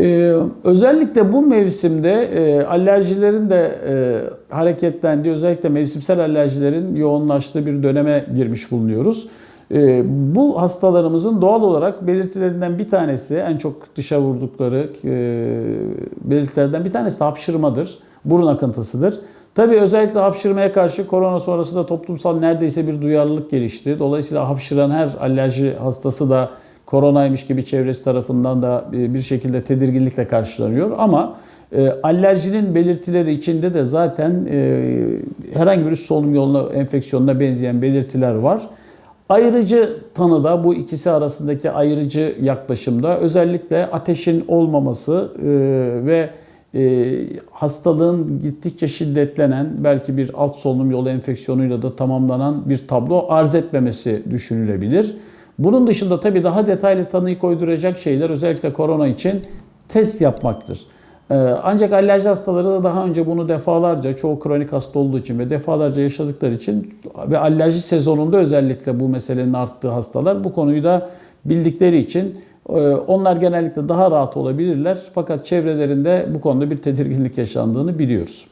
Ee, özellikle bu mevsimde e, alerjilerin de e, hareketlendiği, özellikle mevsimsel alerjilerin yoğunlaştığı bir döneme girmiş bulunuyoruz. E, bu hastalarımızın doğal olarak belirtilerinden bir tanesi, en çok dışa vurdukları e, belirtilerden bir tanesi hapşırmadır, burun akıntısıdır. Tabii özellikle hapşırmaya karşı korona sonrasında toplumsal neredeyse bir duyarlılık gelişti. Dolayısıyla hapşıran her alerji hastası da koronaymış gibi çevresi tarafından da e, bir şekilde tedirginlikle karşılanıyor. Ama e, alerjinin belirtileri içinde de zaten e, herhangi bir solunum yoluna enfeksiyonuna benzeyen belirtiler var. Ayrıcı tanıda bu ikisi arasındaki ayrıcı yaklaşımda özellikle ateşin olmaması ve hastalığın gittikçe şiddetlenen belki bir alt solunum yolu enfeksiyonuyla da tamamlanan bir tablo arz etmemesi düşünülebilir. Bunun dışında tabii daha detaylı tanıyı koyduracak şeyler özellikle korona için test yapmaktır. Ee, Ancak alerji hastaları da daha önce bunu defalarca, çoğu kronik hasta olduğu için ve defalarca yaşadıkları için ve alerji sezonunda özellikle bu meselenin arttığı hastalar bu konuyu da bildikleri için e, onlar genellikle daha rahat olabilirler. Fakat çevrelerinde bu konuda bir tedirginlik yaşandığını biliyoruz.